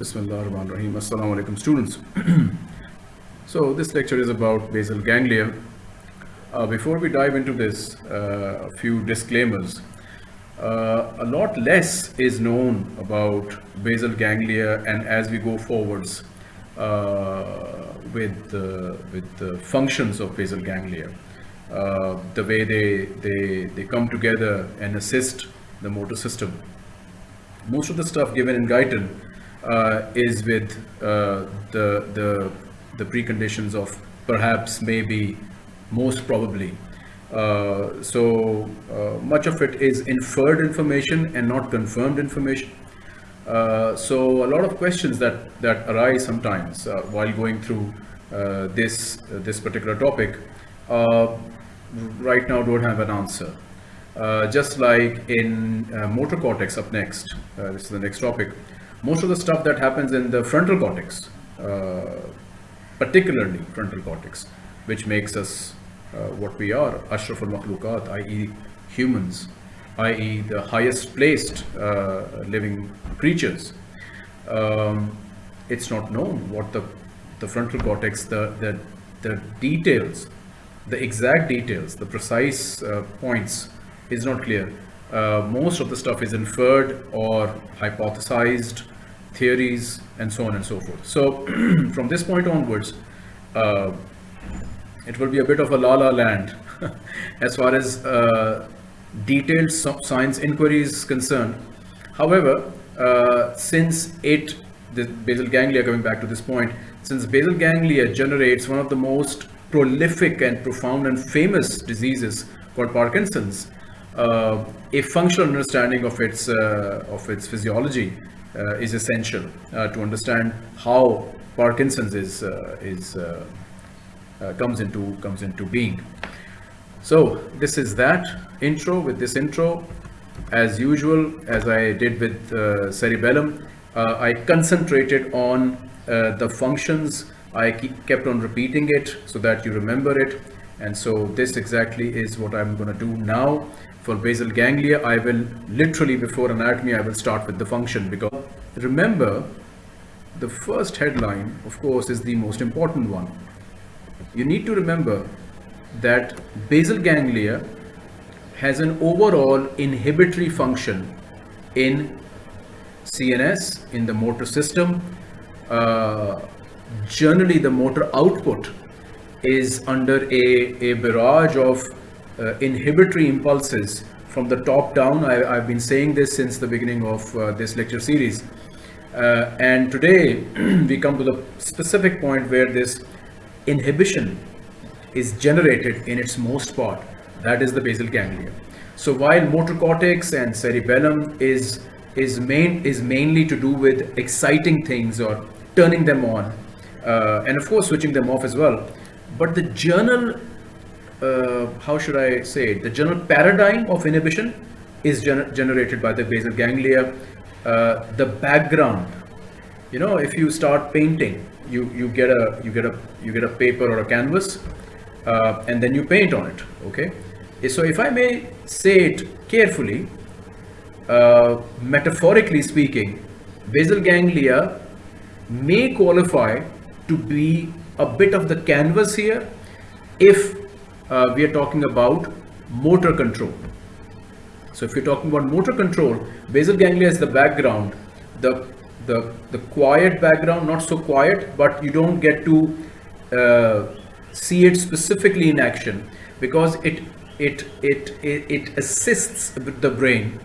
Bismillah ar-Rahman ar-Rahim. Assalamu alaikum students. so this lecture is about basal ganglia. Uh, before we dive into this, uh, a few disclaimers. Uh, a lot less is known about basal ganglia and as we go forwards uh, with, the, with the functions of basal ganglia, uh, the way they, they, they come together and assist the motor system. Most of the stuff given in Guyton is with uh, the, the, the preconditions of perhaps, maybe, most probably. Uh, so uh, much of it is inferred information and not confirmed information. Uh, so a lot of questions that, that arise sometimes uh, while going through uh, this, uh, this particular topic right now don't have an answer. just like in motor cortex up next, this is the next topic, most of the stuff that happens in the frontal cortex, particularly frontal cortex, which makes us uh, what we are, Ashraf al-Makhlukat, i.e. humans, i.e. the highest placed uh, living creatures. Um, it's not known what the, the frontal cortex, the, the, the details, the exact details, the precise uh, points is not clear. Uh, most of the stuff is inferred or hypothesized, theories, and so on and so forth. So from this point onwards, uh, it will be a bit of a la la land as far as uh, detailed science inquiry is concerned. However, uh, since it, the basal ganglia, coming back to this point, since basal ganglia generates one of the most prolific and profound and famous diseases called Parkinson's, uh, a functional understanding of its uh, of its physiology is essential uh, to understand how Parkinson's is is uh, comes into comes into being. So this is that intro. With this intro, as usual, as I did with uh, cerebellum, uh, I concentrated on uh, the functions. I kept on repeating it so that you remember it. And so this exactly is what I'm going to do now. For basal ganglia, I will literally before anatomy, I will start with the function because remember, the first headline, of course, is the most important one you need to remember that basal ganglia has an overall inhibitory function in CNS, in the motor system. Uh, generally, the motor output is under a, a barrage of uh, inhibitory impulses from the top down. I, have been saying this since the beginning of uh, this lecture series. Uh, and today we come to the specific point where this inhibition is generated in its most part that is the basal ganglia so while motor cortex and cerebellum is is main is mainly to do with exciting things or turning them on uh, and of course switching them off as well but the general uh, how should I say it? the general paradigm of inhibition is gener generated by the basal ganglia uh, the background you know if you start painting you you get a you get a you get a paper or a canvas uh, and then you paint on it okay so if i may say it carefully uh, metaphorically speaking basal ganglia may qualify to be a bit of the canvas here if uh, we are talking about motor control so if you're talking about motor control basal ganglia is the background the the, the quiet background, not so quiet, but you don't get to uh, see it specifically in action because it, it, it, it, it assists the brain.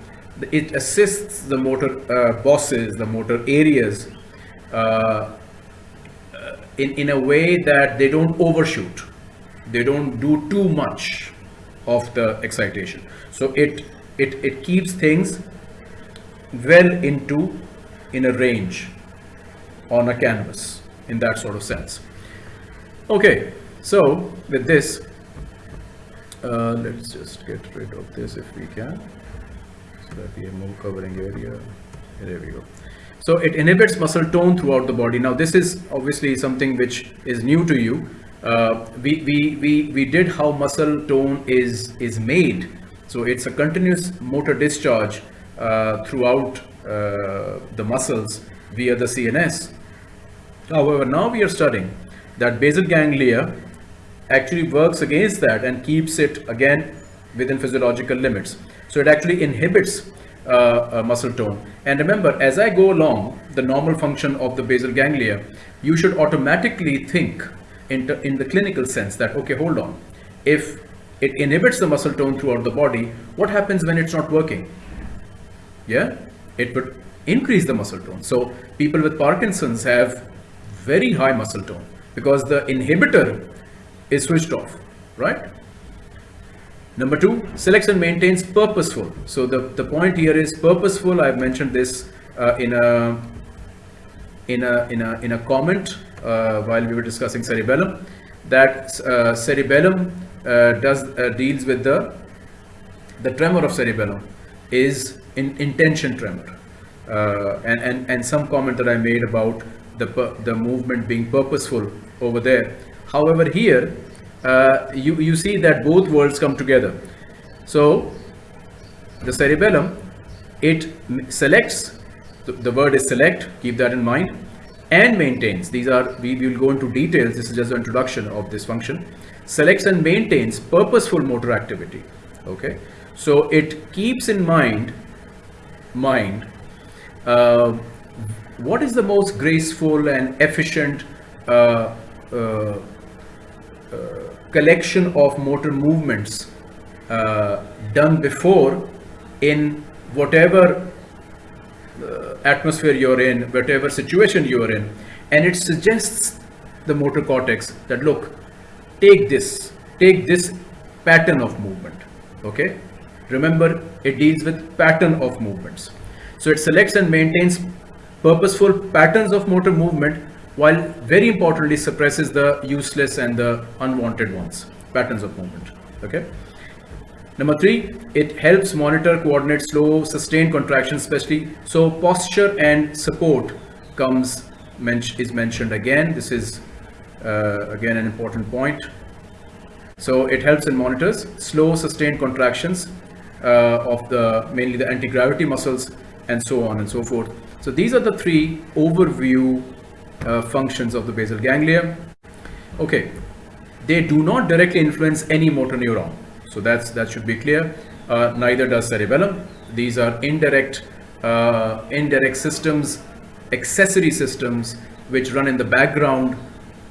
It assists the motor uh, bosses, the motor areas uh, in, in a way that they don't overshoot. They don't do too much of the excitation. So it, it, it keeps things well into in a range on a canvas in that sort of sense. Okay, so with this, uh, let's just get rid of this if we can, so that we have more covering area. There we go. So it inhibits muscle tone throughout the body. Now this is obviously something which is new to you. Uh, we, we, we, we did how muscle tone is, is made. So it's a continuous motor discharge uh, throughout uh, the muscles via the CNS. However, now we are studying that basal ganglia actually works against that and keeps it again within physiological limits. So it actually inhibits uh, muscle tone. And remember, as I go along the normal function of the basal ganglia, you should automatically think in, in the clinical sense that, okay, hold on. If it inhibits the muscle tone throughout the body, what happens when it's not working? Yeah, it would increase the muscle tone. So people with Parkinson's have very high muscle tone because the inhibitor is switched off, right? Number two, selection maintains purposeful. So the, the point here is purposeful. I've mentioned this uh, in a in a in a in a comment uh, while we were discussing cerebellum that uh, cerebellum uh, does uh, deals with the the tremor of cerebellum is in intention tremor uh, and and and some comment that I made about the the movement being purposeful over there. However, here uh, you, you see that both worlds come together. So the cerebellum, it selects, the, the word is select, keep that in mind, and maintains. These are, we will go into details, this is just an introduction of this function. Selects and maintains purposeful motor activity. Okay, so it keeps in mind, mind, uh, what is the most graceful and efficient uh, uh, uh collection of motor movements uh, done before in whatever uh, atmosphere you're in, whatever situation you're in, and it suggests the motor cortex that look, take this, take this pattern of movement. Okay, remember it deals with pattern of movements. So it selects and maintains purposeful patterns of motor movement while very importantly suppresses the useless and the unwanted ones, patterns of movement. Okay. Number three, it helps monitor, coordinate slow, sustained contractions, especially. So posture and support comes is mentioned again. This is uh, again an important point. So it helps and monitors slow, sustained contractions uh, of the mainly the anti-gravity muscles and so on and so forth. So these are the three overview uh, functions of the basal ganglia. Okay, they do not directly influence any motor neuron. So that's that should be clear. Uh, neither does cerebellum. These are indirect, uh, indirect systems, accessory systems which run in the background.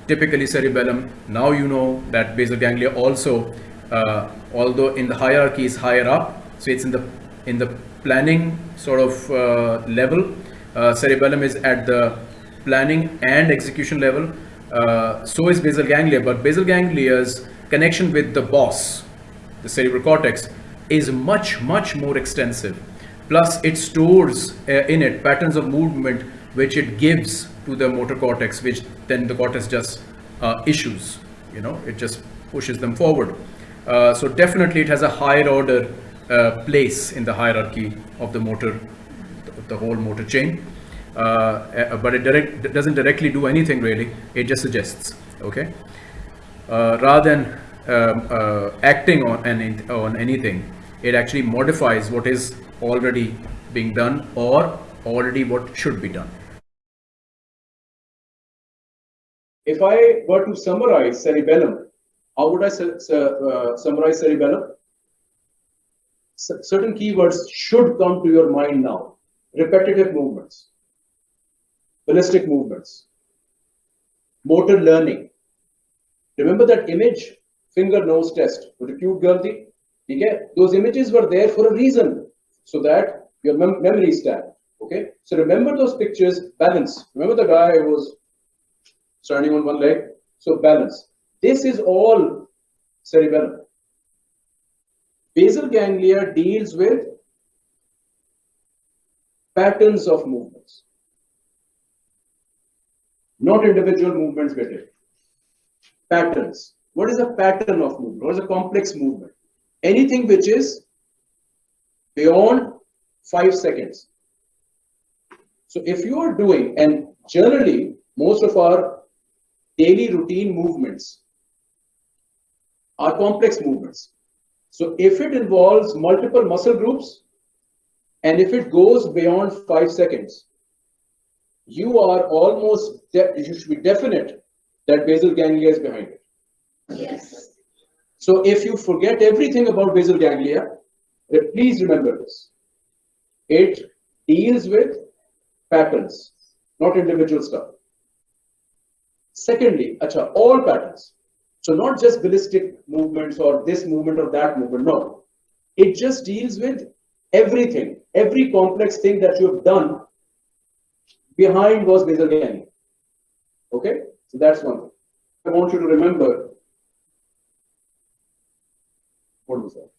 Typically cerebellum. Now you know that basal ganglia also, uh, although in the hierarchy is higher up, so it's in the in the planning sort of uh, level. Uh, cerebellum is at the planning and execution level. Uh, so is basal ganglia, but basal ganglia's connection with the boss, the cerebral cortex, is much, much more extensive. Plus, it stores uh, in it patterns of movement which it gives to the motor cortex, which then the cortex just uh, issues. You know, it just pushes them forward. Uh, so definitely, it has a higher order uh, place in the hierarchy of the motor, the whole motor chain. Uh, uh, but it direct, doesn't directly do anything really. It just suggests, okay? Uh, rather than um, acting on, any, on anything, it actually modifies what is already being done or already what should be done. If I were to summarize cerebellum, how would I uh, summarize cerebellum? C certain keywords should come to your mind now. Repetitive movements, ballistic movements, motor learning. Remember that image, finger nose test with the cute girl thing? Okay? Those images were there for a reason so that your mem memory stand. Okay, so remember those pictures, balance. Remember the guy who was standing on one leg? So balance. This is all cerebellum. Basal ganglia deals with patterns of movements not individual movements it. Patterns. What is a pattern of movement? What is a complex movement? Anything which is beyond five seconds. So if you are doing, and generally most of our daily routine movements are complex movements. So if it involves multiple muscle groups and if it goes beyond five seconds, you are almost, you should be definite that basal ganglia is behind it. Yes. So if you forget everything about basal ganglia, please remember this. It deals with patterns, not individual stuff. Secondly, acha, all patterns. So not just ballistic movements or this movement or that movement, no. It just deals with everything, every complex thing that you have done behind was basal ganglia. Okay, so that's one thing. I want you to remember what was that?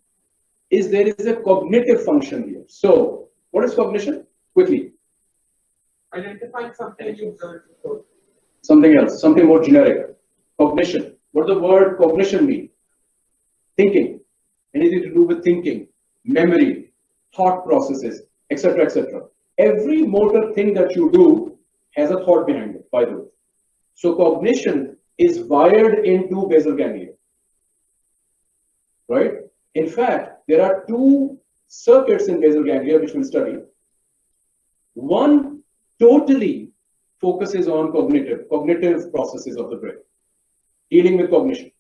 Is there is a cognitive function here. So, what is cognition? Quickly. Identifying something you before. Something else, something more generic. Cognition. What does the word cognition mean? Thinking. Anything to do with thinking, memory, thought processes, etc., etc. Every motor thing that you do has a thought behind it, by the way. So cognition is wired into basal ganglia. Right? In fact, there are two circuits in basal ganglia which we'll study. One totally focuses on cognitive, cognitive processes of the brain, dealing with cognition.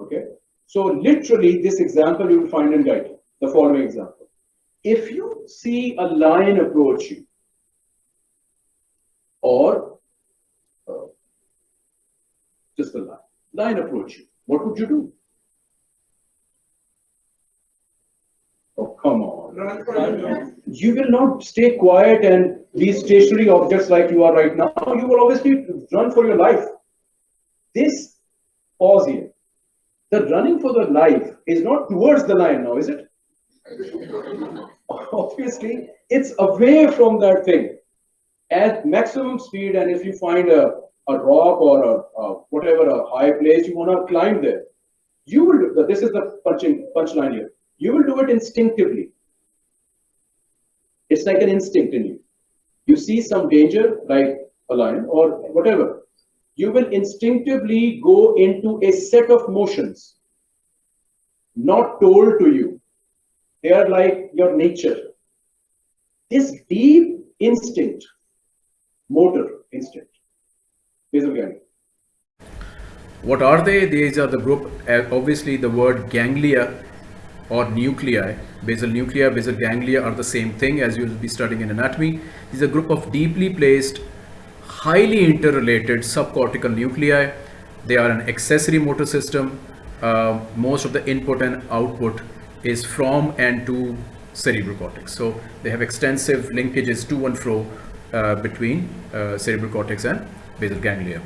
Okay? So literally this example you will find in Guyton, the following example. If you see a lion approach you, or uh, just a line, line approach you, what would you do? Oh, come on. You will not stay quiet and be stationary objects like you are right now. You will obviously run for your life. This pause here. The running for the life is not towards the lion now, is it? Obviously, it's away from that thing at maximum speed. And if you find a, a rock or a, a whatever a high place, you want to climb there. You will. do- This is the punching punchline here. You will do it instinctively. It's like an instinct in you. You see some danger, like a lion or whatever. You will instinctively go into a set of motions, not told to you. They are like your nature. This deep instinct, motor instinct, basal ganglia. What are they? These are the group, uh, obviously the word ganglia or nuclei, basal nuclei, basal ganglia are the same thing as you'll be studying in anatomy. These are a group of deeply placed, highly interrelated subcortical nuclei. They are an accessory motor system. Uh, most of the input and output is from and to cerebral cortex. So they have extensive linkages to and fro uh, between uh, cerebral cortex and basal ganglia.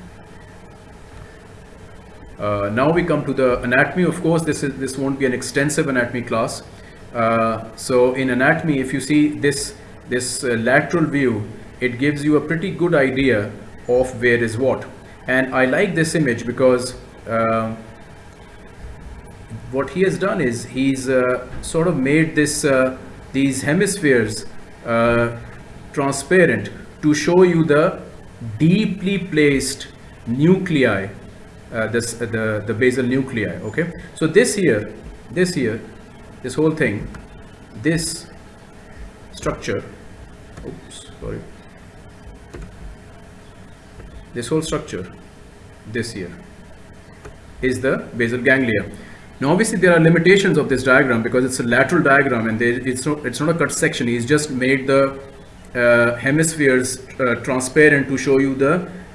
Uh, now we come to the anatomy. Of course, this is this won't be an extensive anatomy class. Uh, so in anatomy, if you see this this uh, lateral view, it gives you a pretty good idea of where is what. And I like this image because uh, what he has done is he's uh, sort of made this uh, these hemispheres uh, transparent to show you the deeply placed nuclei uh, this the the basal nuclei okay? So this here this here this whole thing this structure oops sorry. This whole structure this here is the basal ganglia now obviously there are limitations of this diagram because it's a lateral diagram and there, it's not it's not a cut section. He's just made the uh, hemispheres uh, transparent to show you the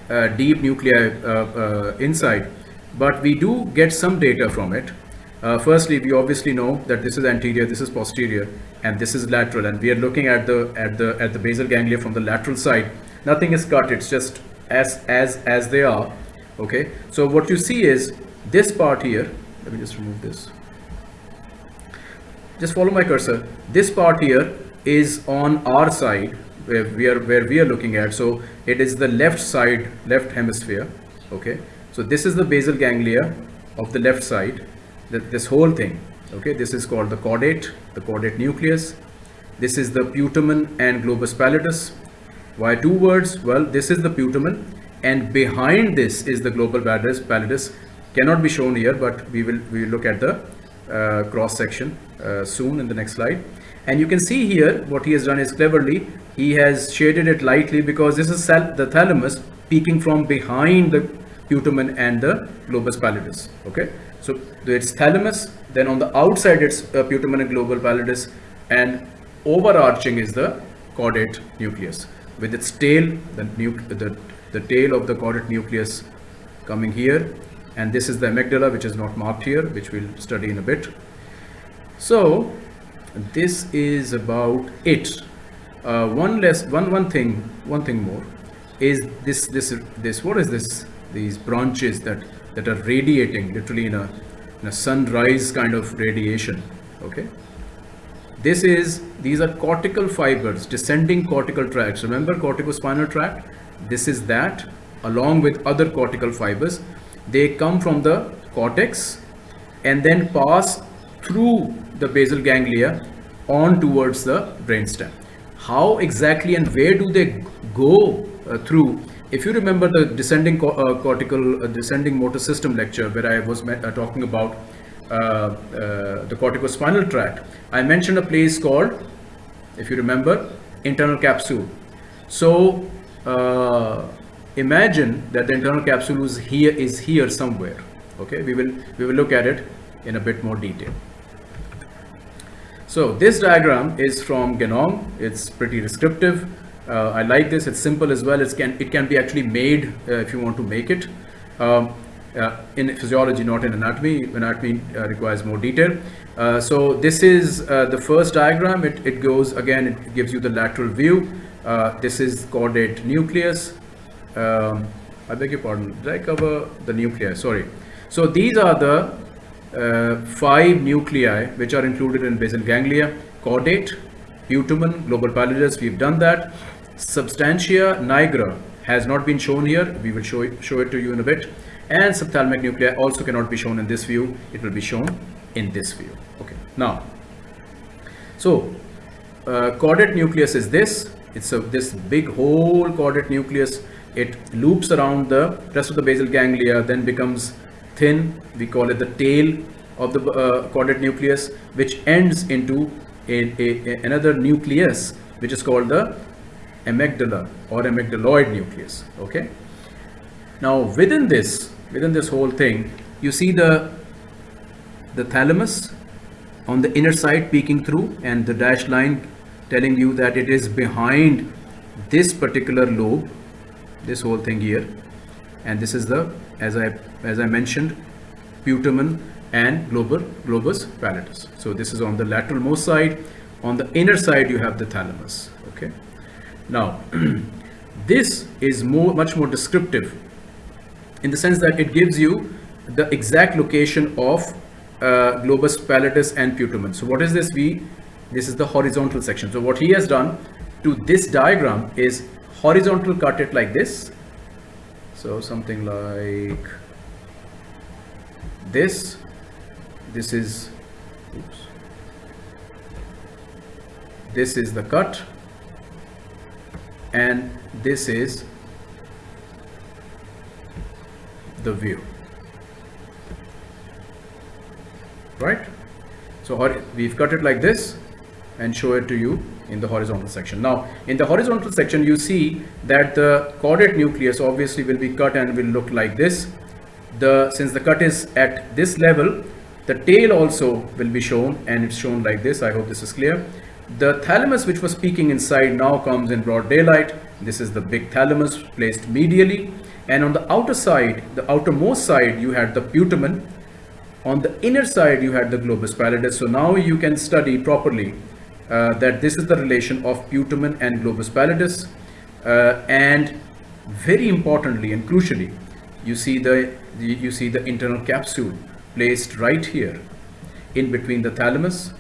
uh, deep nuclei uh, uh, inside. But we do get some data from it. Uh, firstly we obviously know that this is anterior this is posterior and this is lateral. And we are looking at the at the at the basal ganglia from the lateral side. Nothing is cut. It's just as as as they are. Okay? So what you see is this part here let me just remove this. Just follow my cursor. This part here is on our side where we are where we are looking at. So it is the left side left hemisphere okay? So this is the basal ganglia of the left side th- this whole thing okay? This is called the caudate the caudate nucleus. This is the putamen and globus pallidus. Why two words? Well this is the putamen and behind this is the global pallidus pallidus cannot be shown here but we will we will look at the uh, cross section uh, soon in the next slide and you can see here what he has done is cleverly he has shaded it lightly because this is the thalamus peeking from behind the putamen and the globus pallidus. Okay, so it's thalamus. Then on the outside it's uh, putamen and globus pallidus, and overarching is the caudate nucleus with its tail, the, the, the tail of the caudate nucleus coming here, and this is the amygdala, which is not marked here, which we'll study in a bit. So this is about it. Uh, one less, one one thing, one thing more, is this this this what is this? These branches that that are radiating literally in a in a sunrise kind of radiation. Okay. This is these are cortical fibers, descending cortical tracts. Remember corticospinal tract? This is that along with other cortical fibers. They come from the cortex and then pass through the basal ganglia on towards the brainstem. How exactly and where do they go uh, through? If you remember the descending co- uh, cortical, uh, descending motor system lecture where I was uh, talking about uh, uh, the corticospinal tract, I mentioned a place called, if you remember, internal capsule. So imagine that the internal capsule is here is here somewhere. Okay, we will we will look at it in a bit more detail. So this diagram is from Ganong. It's pretty descriptive. Uh, I like this. It's simple as well. It can it can be actually made uh, if you want to make it. Um, uh, in physiology, not in anatomy. Anatomy uh, requires more detail. Uh, so this is uh, the first diagram. It, it goes again. It gives you the lateral view. This is caudate nucleus. Um, I beg your pardon. Did I cover the nuclei? Sorry. So these are the uh, five nuclei which are included in basal ganglia caudate putamen globus pallidus. We've done that. Substantia nigra has not been shown here. We will show it, show it to you in a bit. And subthalamic nuclei also cannot be shown in this view. It will be shown in this view. Okay. Now so uh, caudate nucleus is this. It's a this big whole caudate nucleus it loops around the rest of the basal ganglia then becomes thin. We call it the tail of the uh, caudate nucleus which ends into a, a, a- another nucleus which is called the amygdala or amygdaloid nucleus okay? Now within this within this whole thing you see the the thalamus on the inner side peeking through and the dashed line telling you that it is behind this particular lobe this whole thing here and this is the as i as i mentioned putamen and globus globus pallidus so this is on the lateral most side on the inner side you have the thalamus okay now this is more much more descriptive in the sense that it gives you the exact location of uh, globus pallidus and putamen. So what is this V? This is the horizontal section. So what he has done to this diagram is horizontal cut it like this. So something like this. This is, oops. This is the cut and this is the view right so we've cut it like this and show it to you in the horizontal section. Now in the horizontal section you see that the caudate nucleus obviously will be cut and will look like this. The since the cut is at this level the tail also will be shown and it's shown like this. I hope this is clear. The thalamus which was peeking inside now comes in broad daylight. This is the big thalamus placed medially. And on the outer side the outermost side you had the putamen on the inner side you had the globus pallidus. So now you can study properly uh, that this is the relation of putamen and globus pallidus uh, and very importantly and crucially you see the, you see the internal capsule placed right here in between the thalamus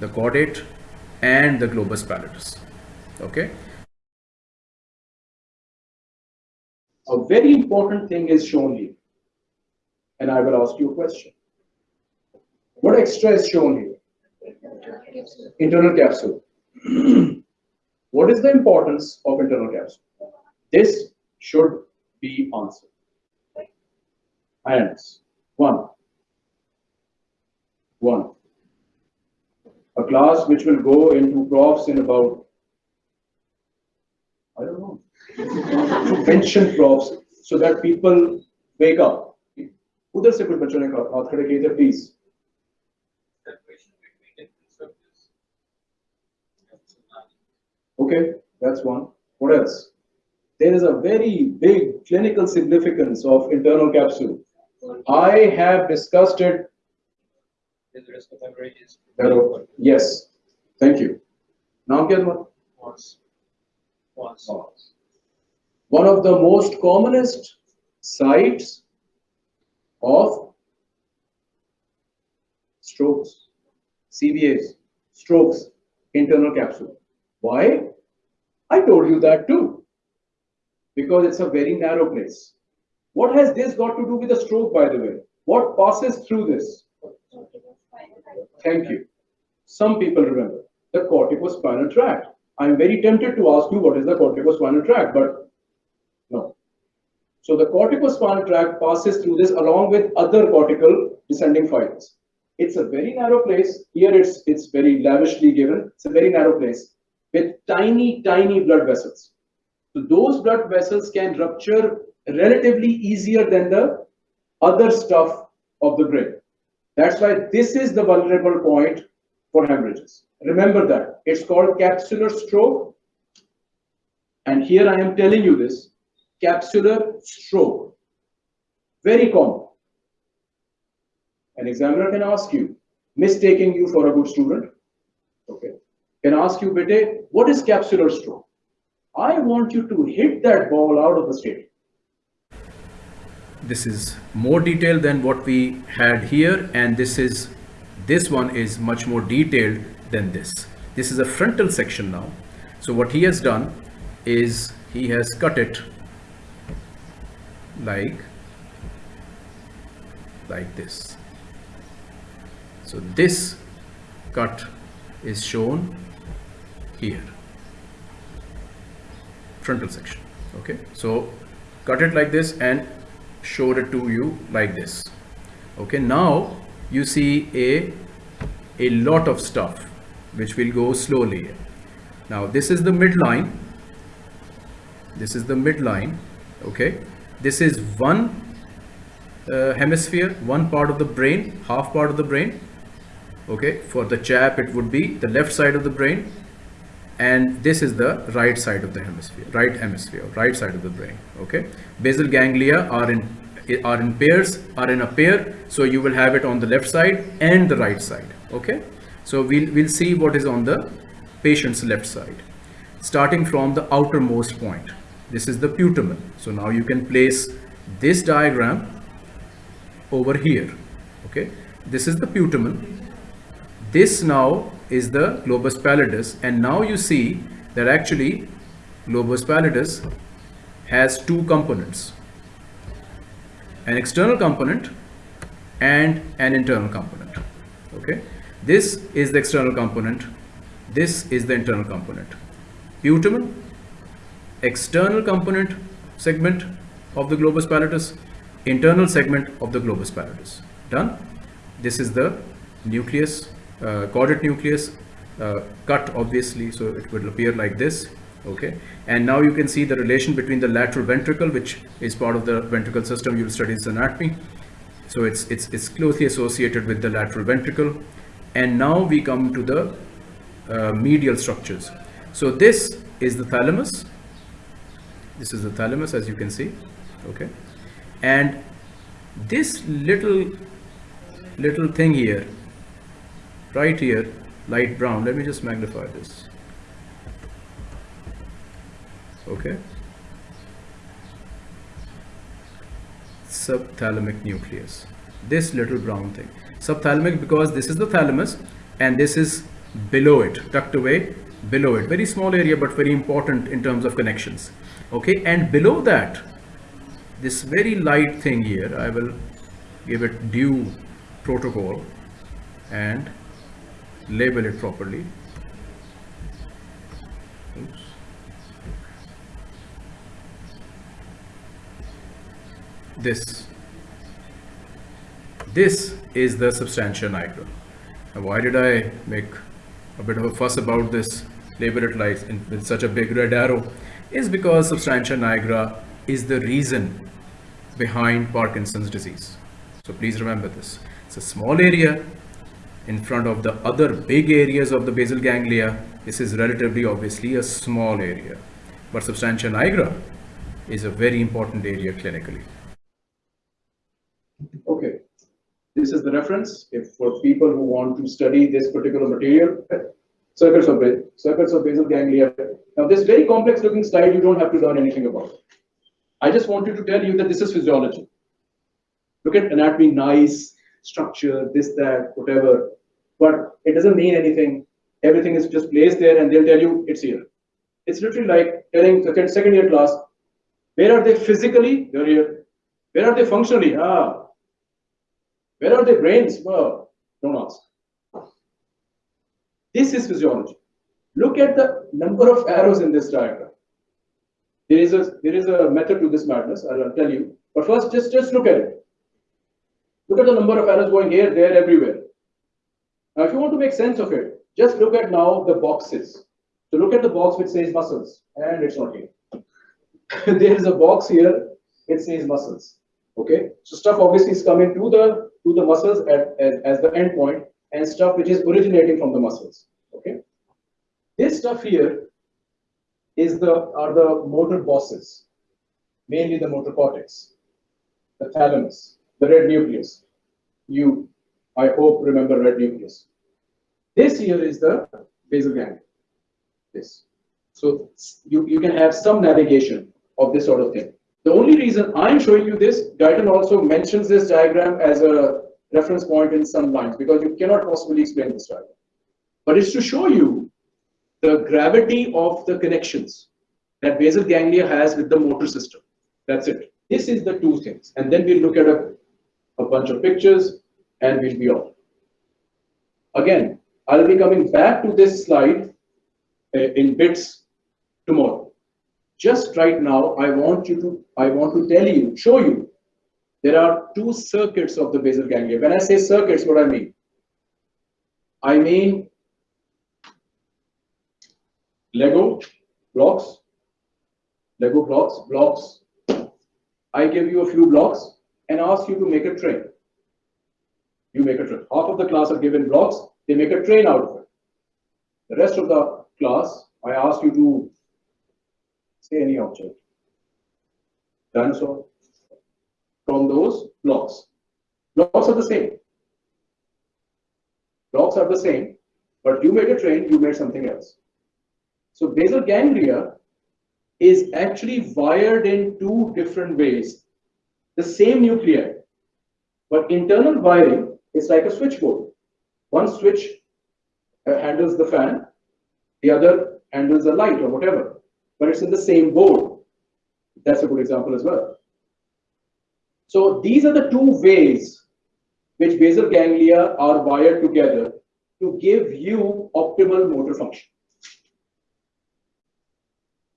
the caudate and the globus pallidus okay A very important thing is shown here. And I will ask you a question. What extra is shown here? Internal capsule. what is the importance of internal capsule? This should be answered. Hands. One. One. A class which will go into profs in about I don't know. To pension props so that people wake up. उधर से कुछ बच्चों ने कहा- हाथ खड़े किए थे please Okay, that's one. What else? There is a very big clinical significance of internal capsule. I have discussed it. Hello. Yes. Thank you. Now get one. Once. Once. One of the most commonest sites of strokes, CVAs, strokes, internal capsule. Why? I told you that too. Because it's a very narrow place. What has this got to do with a stroke, by the way? What passes through this? Thank you. Some people remember the corticospinal tract. I'm very tempted to ask you what is the corticospinal tract, but no. So the corticospinal tract passes through this along with other cortical descending fibers. It's a very narrow place. Here it's it's very lavishly given. It's a very narrow place with tiny, tiny blood vessels. So those blood vessels can rupture relatively easier than the other stuff of the brain. That's why this is the vulnerable point for hemorrhages. Remember that. It's called capsular stroke. And here I am telling you this capsular stroke. Very common. An examiner can ask you, mistaking you for a good student, can ask you, Bete, what is capsular stroke? I want you to hit that ball out of the stadium. this is more detailed than what we had here and this is this one is much more detailed than this this is a frontal section now so what he has done is he has cut it like like this so this cut is shown here. Frontal section okay? So cut it like this and showed it to you like this okay? Now you see a a lot of stuff which will go slowly now this is the midline. This is the midline okay? This is one uh, hemisphere one part of the brain half part of the brain okay? For the chap it would be the left side of the brain and this is the right side of the hemisphere right hemisphere right side of the brain okay? Basal ganglia are in are in pairs are in a pair so you will have it on the left side and the right side okay? So we'll we'll see what is on the patient's left side. Starting from the outermost point this is the putamen. So now you can place this diagram over here okay? This is the putamen. This now is the globus pallidus. And now you see that actually globus pallidus has two components an external component and an internal component. Okay? This is the external component. This is the internal component. Putamen external component segment of the globus pallidus internal segment of the globus pallidus. Done? This is the nucleus uh, caudate nucleus uh, cut obviously so it will appear like this okay? And now you can see the relation between the lateral ventricle which is part of the ventricle system you'll study this anatomy. So it's it's it's closely associated with the lateral ventricle. And now we come to the uh, medial structures. So this is the thalamus. This is the thalamus as you can see okay? And this little little thing here right here light brown. Let me just magnify this. Okay. Subthalamic nucleus. This little brown thing. Subthalamic because this is the thalamus and this is below it tucked away below it. Very small area but very important in terms of connections. Okay? And below that this very light thing here I will give it due protocol and label it properly Oops. this this is the substantia nigra now why did I make a bit of a fuss about this label it like in, such a big red arrow is because substantia nigra is the reason behind Parkinson's disease. So please remember this. It's a small area in front of the other big areas of the basal ganglia. This is relatively obviously a small area. But substantia nigra is a very important area clinically. Okay. This is the reference if for people who want to study this particular material. Circuits of, circuits of basal ganglia. Now this very complex looking slide, you don't have to learn anything about. I just wanted to tell you that this is physiology. Look at anatomy, nice, structure, this, that, whatever. But it doesn't mean anything. Everything is just placed there and they'll tell you it's here. It's literally like telling second, second year class, where are they physically? They're here. Where are they functionally? Ah. Where are their brains? Well, don't ask. This is physiology. Look at the number of arrows in this diagram. There is a there is a method to this madness. I'll tell you. But first, just just look at it. Look at the number of arrows going here, there, everywhere. Now, if you want to make sense of it, just look at now the boxes. So look at the box which says muscles, and it's not here. there is a box here, it says muscles. Okay, so stuff obviously is coming to the to the muscles at, as, as the end point, and stuff which is originating from the muscles. Okay, this stuff here is the are the motor bosses, mainly the motor cortex, the thalamus, the red nucleus. You, I hope, remember red nucleus. This here is the basal ganglia. This. So you, you can have some navigation of this sort of thing. The only reason I'm showing you this, Guyton also mentions this diagram as a reference point in some lines because you cannot possibly explain this diagram. But it's to show you the gravity of the connections that basal ganglia has with the motor system. That's it. This is the two things. And then we'll look at a, a bunch of pictures and we'll be off. Again, I'll be coming back to this slide uh, in bits tomorrow. Just right now, I want you to, I want to tell you, show you, there are two circuits of the basal ganglia. When I say circuits, what I mean? I mean Lego blocks, Lego blocks, blocks. I give you a few blocks and ask you to make a train. You make a train. Half of the class are given blocks, they make a train out of it. The rest of the class, I ask you to say any object. Dinosaur. From those blocks. Blocks are the same. Blocks are the same, but you made a train, you made something else. So basal ganglia is actually wired in two different ways. The same nuclei, but internal wiring is like a switchboard. One switch uh, handles the fan, the other handles the light or whatever, but it's in the same board. That's a good example as well. So these are the two ways which basal ganglia are wired together to give you optimal motor function.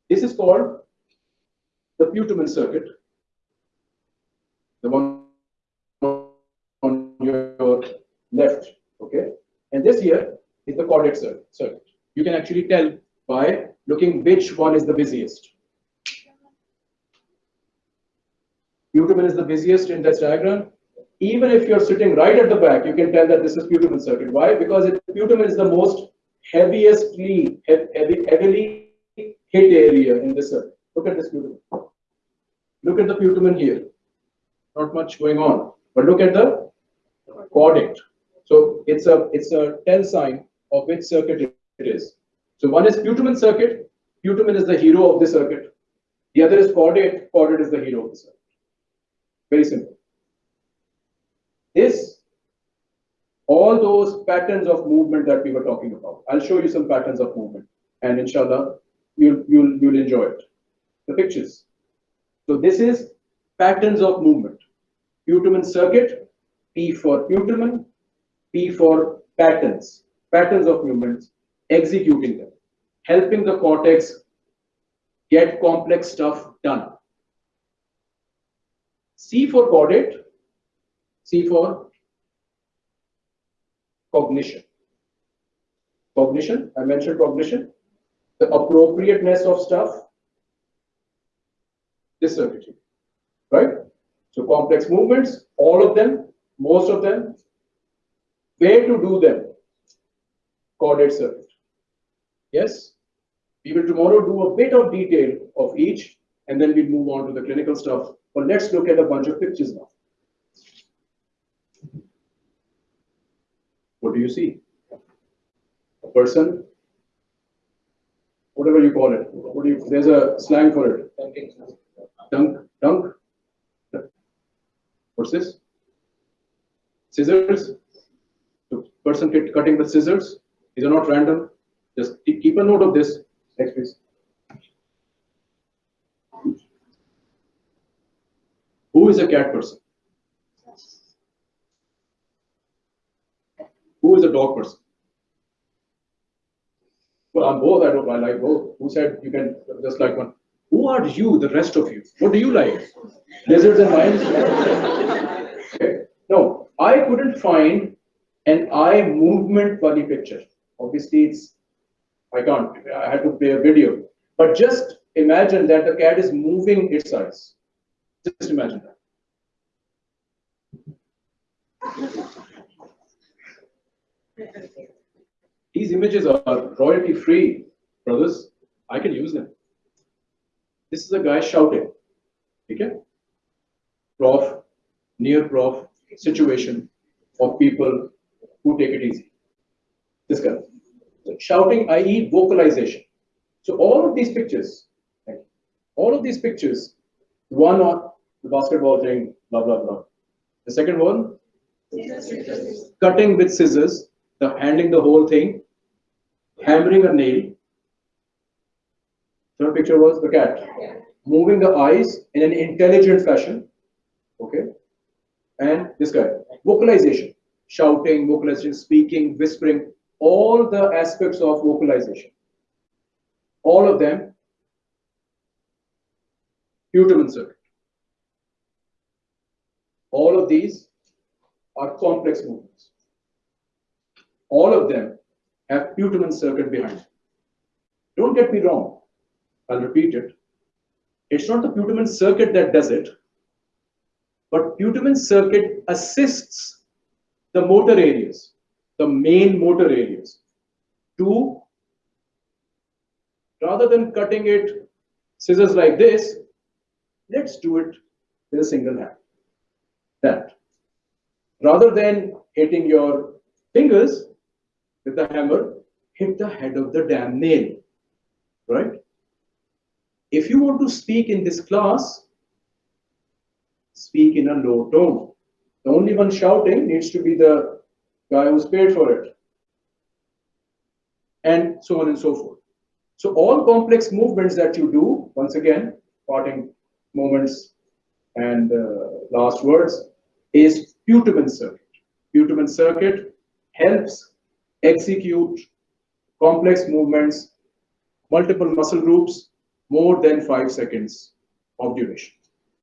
This is called the Putamen circuit, the one here is the caudate circuit. You can actually tell by looking which one is the busiest. Putamen is the busiest in this diagram. Even if you're sitting right at the back, you can tell that this is Putamen circuit. Why? Because it, Putamen is the most heaviestly, heavy, heavily hit area in this circuit. Look at this Putamen. Look at the Putamen here. Not much going on. But look at the caudate. So it's a it's a tell sign of which circuit it is. So one is Putamen circuit. Putamen is the hero of the circuit. The other is caudate. Caudate is the hero of the circuit. Very simple. This, all those patterns of movement that we were talking about. I'll show you some patterns of movement, and inshallah, you'll you'll you'll enjoy it. The pictures. So this is patterns of movement. Putamen circuit, P for putamen, P for patterns, patterns of movements, executing them, helping the cortex get complex stuff done. C for caudate, C for cognition. Cognition, I mentioned cognition, the appropriateness of stuff, this circuitry, right? So complex movements, all of them, most of them, where to do them? Caudate circuit. Yes? We will tomorrow do a bit of detail of each and then we'll move on to the clinical stuff. But let's look at a bunch of pictures now. What do you see? A person, whatever you call it. What do you, there's a slang for it. Dunk, dunk. What's this? Scissors. Person cutting the scissors. These are not random. Just keep keep a note of this. Next, please. Who is a cat person? Who is a dog person? Well, I'm both. I don't. I like both. Who said you can just like one? Who are you? The rest of you. What do you like? Lizards and lions. Okay. No, I couldn't find an eye movement funny picture. Obviously, it's I can't. I had to play a video. But just imagine that the cat is moving its eyes. Just imagine that. These images are royalty free, brothers. I can use them. This is a guy shouting. Okay? Prof, near prof situation of people who take it easy. This guy. So shouting, i.e., vocalization. So all of these pictures, right, all of these pictures, one on the basketball thing, blah blah blah. The second one, cutting with scissors, the handling the whole thing, hammering a nail. Third picture was the cat, moving the eyes in an intelligent fashion. Okay, and this guy, vocalization, shouting, vocalization, speaking, whispering, all the aspects of vocalization. All of them, putamen circuit. All of these are complex movements. All of them have putamen circuit behind it. Don't get me wrong. I'll repeat it. It's not the putamen circuit that does it, but putamen circuit assists the motor areas, the main motor areas, to rather than cutting it scissors like this, let's do it with a single hand. That. Rather than hitting your fingers with the hammer, hit the head of the damn nail. Right? If you want to speak in this class, speak in a low tone. The only one shouting needs to be the guy who's paid for it. And so on and so forth. So all complex movements that you do, once again, parting moments and uh, last words, is putamen circuit. Putamen circuit helps execute complex movements, multiple muscle groups, more than five seconds of duration.